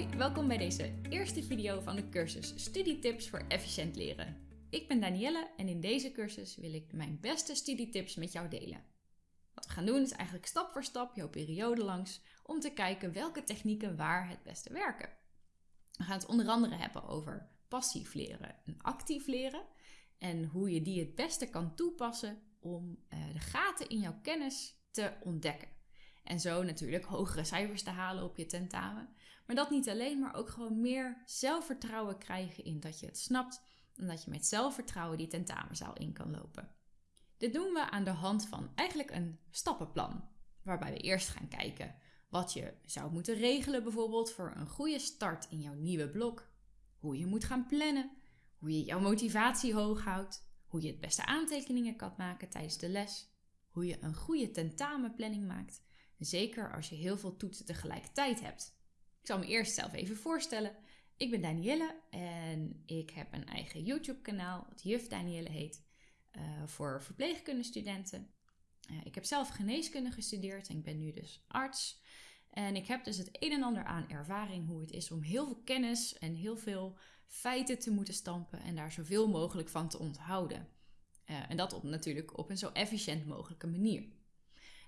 Hoi, welkom bij deze eerste video van de cursus Studietips voor efficiënt leren. Ik ben Danielle en in deze cursus wil ik mijn beste studietips met jou delen. Wat we gaan doen is eigenlijk stap voor stap jouw periode langs om te kijken welke technieken waar het beste werken. We gaan het onder andere hebben over passief leren en actief leren en hoe je die het beste kan toepassen om eh, de gaten in jouw kennis te ontdekken. En zo natuurlijk hogere cijfers te halen op je tentamen. Maar dat niet alleen, maar ook gewoon meer zelfvertrouwen krijgen in dat je het snapt en dat je met zelfvertrouwen die tentamenzaal in kan lopen. Dit doen we aan de hand van eigenlijk een stappenplan, waarbij we eerst gaan kijken wat je zou moeten regelen, bijvoorbeeld voor een goede start in jouw nieuwe blok, hoe je moet gaan plannen, hoe je jouw motivatie hoog houdt, hoe je het beste aantekeningen kan maken tijdens de les, hoe je een goede tentamenplanning maakt, zeker als je heel veel toetsen tegelijkertijd hebt. Ik zal me eerst zelf even voorstellen. Ik ben Danielle en ik heb een eigen YouTube-kanaal, wat Juf Danielle heet, uh, voor verpleegkundestudenten. Uh, ik heb zelf geneeskunde gestudeerd en ik ben nu dus arts. En ik heb dus het een en ander aan ervaring hoe het is om heel veel kennis en heel veel feiten te moeten stampen en daar zoveel mogelijk van te onthouden. Uh, en dat op, natuurlijk op een zo efficiënt mogelijke manier.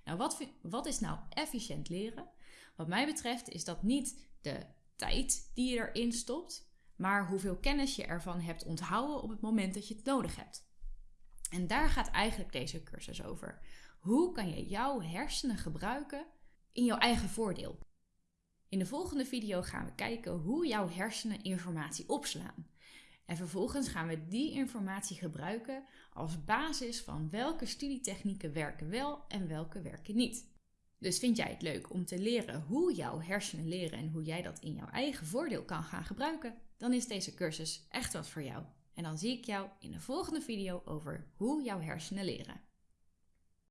Nou, wat, wat is nou efficiënt leren? Wat mij betreft is dat niet de tijd die je erin stopt, maar hoeveel kennis je ervan hebt onthouden op het moment dat je het nodig hebt. En daar gaat eigenlijk deze cursus over. Hoe kan je jouw hersenen gebruiken in jouw eigen voordeel? In de volgende video gaan we kijken hoe jouw hersenen informatie opslaan. En vervolgens gaan we die informatie gebruiken als basis van welke studietechnieken werken wel en welke werken niet. Dus vind jij het leuk om te leren hoe jouw hersenen leren en hoe jij dat in jouw eigen voordeel kan gaan gebruiken? Dan is deze cursus echt wat voor jou. En dan zie ik jou in de volgende video over hoe jouw hersenen leren.